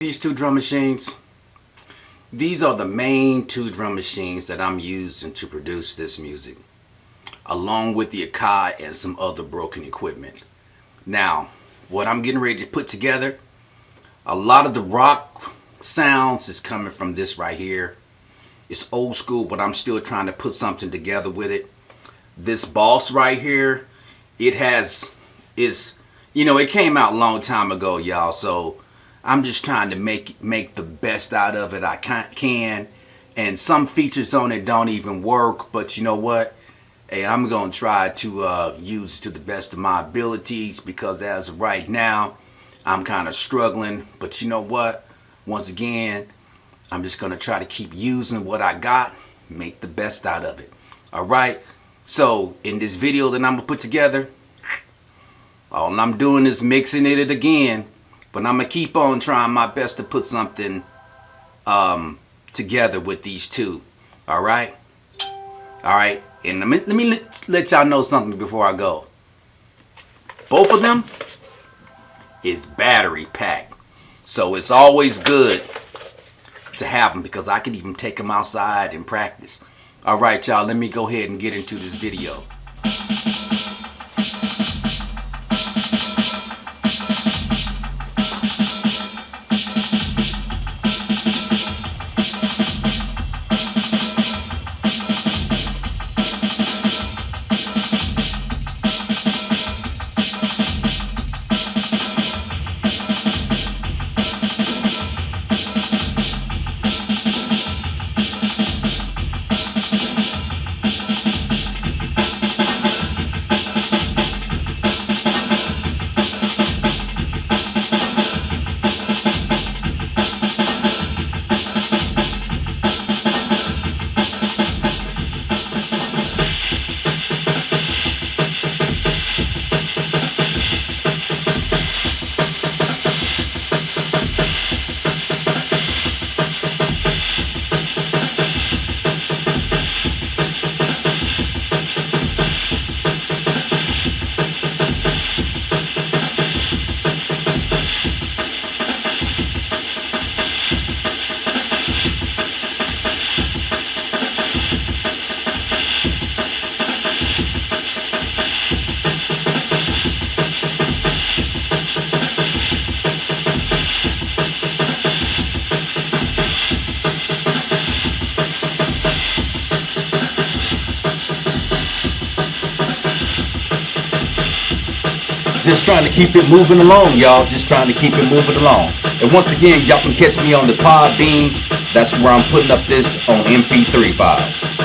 These two drum machines, these are the main two drum machines that I'm using to produce this music, along with the Akai and some other broken equipment. Now, what I'm getting ready to put together, a lot of the rock sounds is coming from this right here. It's old school, but I'm still trying to put something together with it. This Boss right here, it has, is, you know, it came out a long time ago, y'all, so I'm just trying to make make the best out of it I can. And some features on it don't even work, but you know what? Hey, I'm going to try to uh, use it to the best of my abilities because as of right now, I'm kind of struggling. But you know what? Once again, I'm just going to try to keep using what I got, make the best out of it. All right? So, in this video that I'm going to put together, all I'm doing is mixing it again but I'm going to keep on trying my best to put something um, together with these two. All right? All right. And let me, let, me let, y'all know something before I go. Both of them is battery packed. So it's always good to have them because I can even take them outside and practice. All right, y'all. Let me go ahead and get into this video. Just trying to keep it moving along, y'all. Just trying to keep it moving along. And once again, y'all can catch me on the Podbean. That's where I'm putting up this on MP3 file.